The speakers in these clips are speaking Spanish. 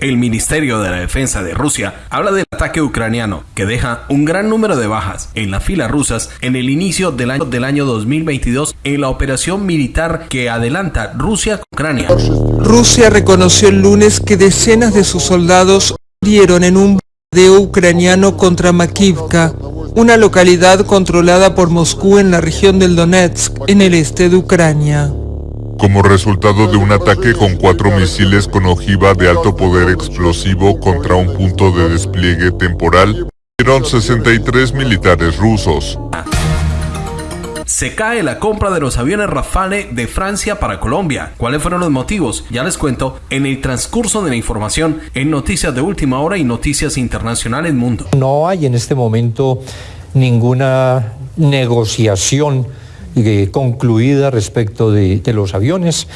El Ministerio de la Defensa de Rusia habla del ataque ucraniano que deja un gran número de bajas en las filas rusas en el inicio del año, del año 2022 en la operación militar que adelanta Rusia Ucrania. Rusia reconoció el lunes que decenas de sus soldados murieron en un bombardeo ucraniano contra Makivka, una localidad controlada por Moscú en la región del Donetsk, en el este de Ucrania como resultado de un ataque con cuatro misiles con ojiva de alto poder explosivo contra un punto de despliegue temporal, fueron 63 militares rusos. Se cae la compra de los aviones Rafale de Francia para Colombia. ¿Cuáles fueron los motivos? Ya les cuento en el transcurso de la información en Noticias de Última Hora y Noticias Internacionales Mundo. No hay en este momento ninguna negociación eh, concluida respecto de, los aviones.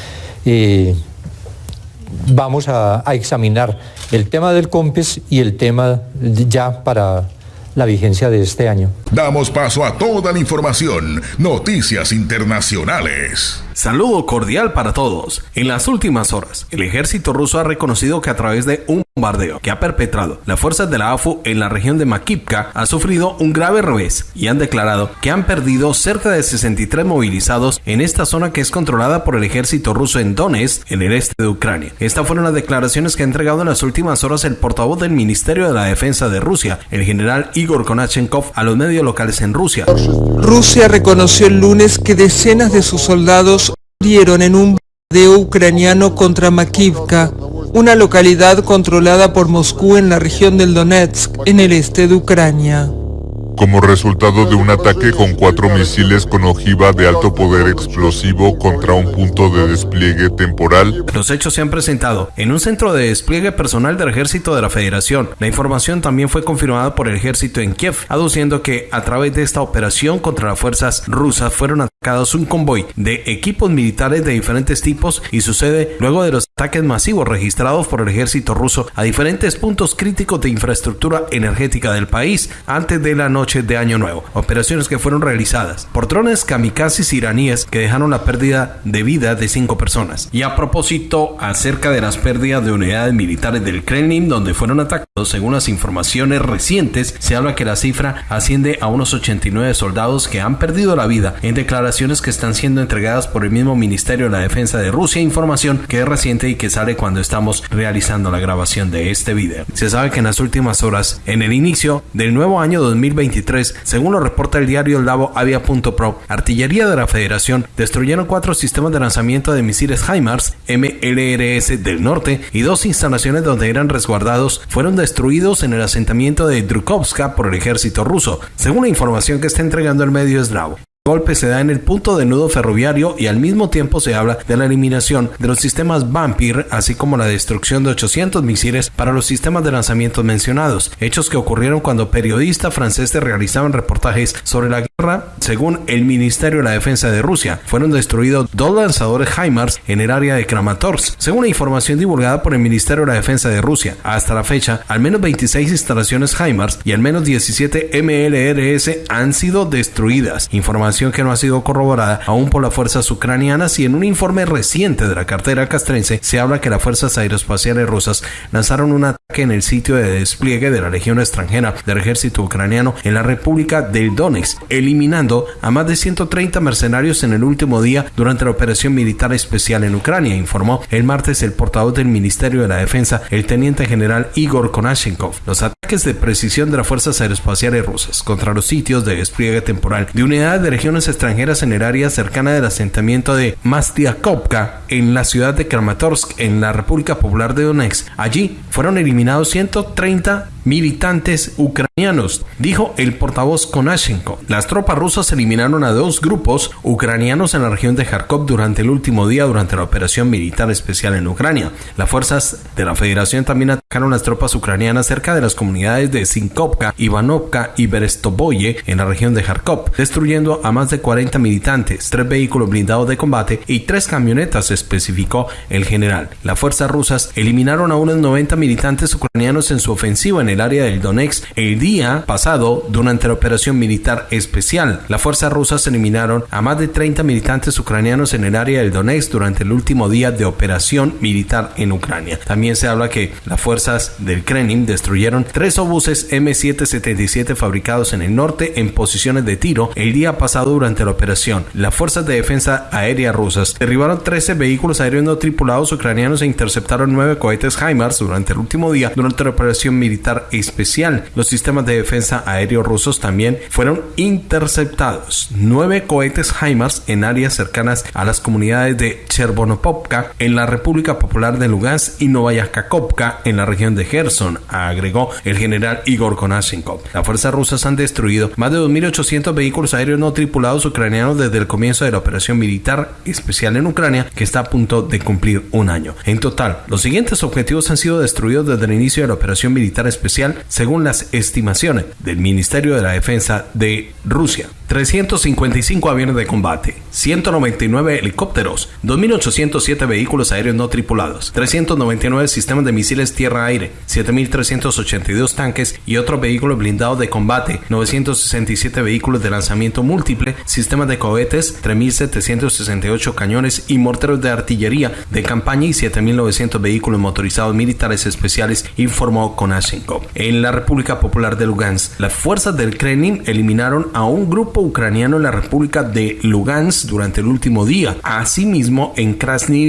Eh, vamos a, a, examinar el tema del COMPES y el tema ya para la vigencia de este año. Damos paso a toda la información, noticias internacionales. Saludo cordial para todos. En las últimas horas, el ejército ruso ha reconocido que a través de un bombardeo que ha perpetrado las fuerzas de la AFU en la región de Makivka ha sufrido un grave revés y han declarado que han perdido cerca de 63 movilizados en esta zona que es controlada por el ejército ruso en Donetsk, en el este de Ucrania. Estas fueron las declaraciones que ha entregado en las últimas horas el portavoz del Ministerio de la Defensa de Rusia, el general Igor Konachenkov, a los medios locales en Rusia. Rusia reconoció el lunes que decenas de sus soldados murieron en un bombardeo ucraniano contra Makivka, una localidad controlada por Moscú en la región del Donetsk, en el este de Ucrania como resultado de un ataque con cuatro misiles con ojiva de alto poder explosivo contra un punto de despliegue temporal. Los hechos se han presentado en un centro de despliegue personal del ejército de la Federación. La información también fue confirmada por el ejército en Kiev, aduciendo que a través de esta operación contra las fuerzas rusas fueron atacados un convoy de equipos militares de diferentes tipos y sucede luego de los ataques masivos registrados por el ejército ruso a diferentes puntos críticos de infraestructura energética del país antes de la noche de Año Nuevo, operaciones que fueron realizadas por drones kamikazes iraníes que dejaron la pérdida de vida de cinco personas. Y a propósito, acerca de las pérdidas de unidades militares del Kremlin donde fueron atacados, según las informaciones recientes, se habla que la cifra asciende a unos 89 soldados que han perdido la vida en declaraciones que están siendo entregadas por el mismo Ministerio de la Defensa de Rusia, información que es reciente y que sale cuando estamos realizando la grabación de este video. Se sabe que en las últimas horas, en el inicio del nuevo año 2020, según lo reporta el diario Lavo Avia.pro, artillería de la Federación destruyeron cuatro sistemas de lanzamiento de misiles HIMARS MLRS del norte y dos instalaciones donde eran resguardados fueron destruidos en el asentamiento de Drukovska por el ejército ruso, según la información que está entregando el medio eslavo golpe se da en el punto de nudo ferroviario y al mismo tiempo se habla de la eliminación de los sistemas Vampir, así como la destrucción de 800 misiles para los sistemas de lanzamiento mencionados, hechos que ocurrieron cuando periodistas franceses realizaban reportajes sobre la guerra. Según el Ministerio de la Defensa de Rusia, fueron destruidos dos lanzadores HIMARS en el área de Kramatorsk, según la información divulgada por el Ministerio de la Defensa de Rusia. Hasta la fecha, al menos 26 instalaciones HIMARS y al menos 17 MLRS han sido destruidas. Información que no ha sido corroborada aún por las fuerzas ucranianas y en un informe reciente de la cartera castrense se habla que las fuerzas aeroespaciales rusas lanzaron un ataque en el sitio de despliegue de la legión extranjera del ejército ucraniano en la República del Donetsk, eliminando a más de 130 mercenarios en el último día durante la operación militar especial en Ucrania, informó el martes el portavoz del Ministerio de la Defensa, el teniente general Igor Konashenkov. Los ataques de precisión de las fuerzas aeroespaciales rusas contra los sitios de despliegue temporal de unidades de extranjeras en el área cercana del asentamiento de Mastiakovka en la ciudad de Kramatorsk en la República Popular de Donetsk. Allí fueron eliminados 130 militantes ucranianos, dijo el portavoz Konashenko. Las tropas rusas eliminaron a dos grupos ucranianos en la región de Kharkov durante el último día durante la operación militar especial en Ucrania. Las fuerzas de la Federación también atacaron las tropas ucranianas cerca de las comunidades de Sinkovka, Ivanovka y Berestoboye en la región de Kharkov, destruyendo a más de 40 militantes, tres vehículos blindados de combate y tres camionetas, especificó el general. Las fuerzas rusas eliminaron a unos 90 militantes ucranianos en su ofensiva en el área del Donetsk el día pasado durante la operación militar especial. Las fuerzas rusas eliminaron a más de 30 militantes ucranianos en el área del Donetsk durante el último día de operación militar en Ucrania. También se habla que las fuerzas del Kremlin destruyeron tres obuses M777 fabricados en el norte en posiciones de tiro el día pasado durante la operación. Las fuerzas de defensa aérea rusas derribaron 13 vehículos aéreos no tripulados ucranianos e interceptaron nueve cohetes HIMARS durante el último día durante la operación militar especial. Los sistemas de defensa aéreo rusos también fueron interceptados. Nueve cohetes HIMARS en áreas cercanas a las comunidades de Chervonopovka en la República Popular de Lugansk y Novaya Kakhovka en la región de Gerson, agregó el general Igor Konashenkov. Las fuerzas rusas han destruido más de 2.800 vehículos aéreos no tripulados ucranianos desde el comienzo de la operación militar especial en Ucrania, que está a punto de cumplir un año. En total, los siguientes objetivos han sido destruidos desde el inicio de la operación militar especial, según las estimaciones del Ministerio de la Defensa de Rusia. 355 aviones de combate, 199 helicópteros, 2.807 vehículos aéreos no tripulados, 399 sistemas de misiles tierra-aire, 7.382 tanques y otros vehículos blindados de combate, 967 vehículos de lanzamiento múltiple, sistemas de cohetes, 3.768 cañones y morteros de artillería de campaña y 7.900 vehículos motorizados militares especiales, informó Konashenkov. En la República Popular de Lugansk, las fuerzas del Kremlin eliminaron a un grupo ucraniano en la República de Lugansk durante el último día. Asimismo, en Krasny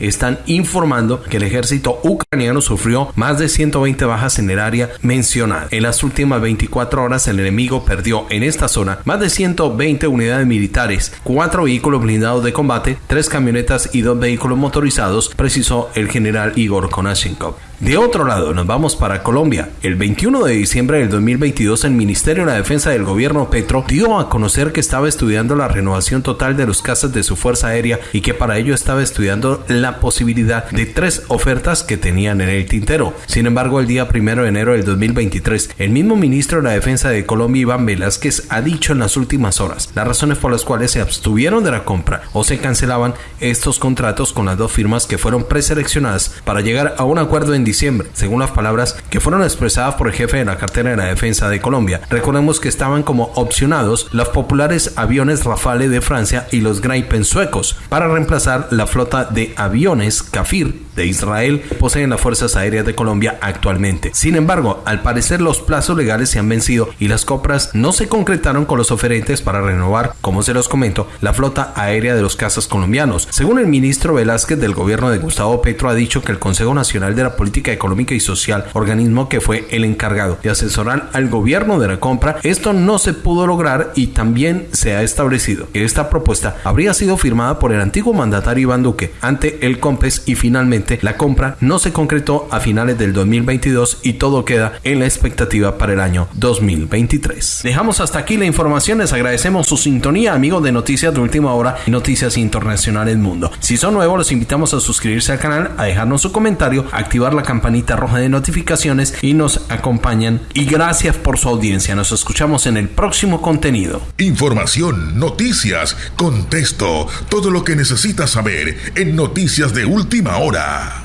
están informando que el ejército ucraniano sufrió más de 120 bajas en el área mencionada. En las últimas 24 horas, el enemigo perdió en esta zona más de 120 unidades militares, cuatro vehículos blindados de combate, tres camionetas y dos vehículos motorizados, precisó el general Igor Konashenkov. De otro lado, nos vamos para Colombia. El 21 de diciembre del 2022, el Ministerio de la Defensa del gobierno Petro dio a conocer que estaba estudiando la renovación total de los casas de su Fuerza Aérea y que para ello estaba estudiando la posibilidad de tres ofertas que tenían en el tintero. Sin embargo, el día 1 de enero del 2023, el mismo ministro de la Defensa de Colombia, Iván Velázquez, ha dicho en las últimas horas las razones por las cuales se abstuvieron de la compra o se cancelaban estos contratos con las dos firmas que fueron preseleccionadas para llegar a un acuerdo en diciembre, según las palabras que fueron expresadas por el jefe de la cartera de la defensa de Colombia. Recordemos que estaban como opcionados los populares aviones Rafale de Francia y los Gripen suecos para reemplazar la flota de aviones Kafir de Israel poseen las Fuerzas Aéreas de Colombia actualmente. Sin embargo, al parecer los plazos legales se han vencido y las compras no se concretaron con los oferentes para renovar, como se los comento, la flota aérea de los casas colombianos. Según el ministro Velázquez del gobierno de Gustavo Petro ha dicho que el Consejo Nacional de la Política Económica y Social, organismo que fue el encargado de asesorar al gobierno de la compra, esto no se pudo lograr y también se ha establecido que esta propuesta habría sido firmada por el antiguo mandatario Iván Duque ante el COMPES y finalmente la compra no se concretó a finales del 2022 y todo queda en la expectativa para el año 2023. Dejamos hasta aquí la información, les agradecemos su sintonía, amigos de Noticias de Última Hora y Noticias Internacionales Mundo. Si son nuevos, los invitamos a suscribirse al canal, a dejarnos su comentario, activar la campanita roja de notificaciones y nos acompañan. Y gracias por su audiencia, nos escuchamos en el próximo contenido. Información, noticias, contexto, todo lo que necesitas saber en Noticias de Última Hora. Nah.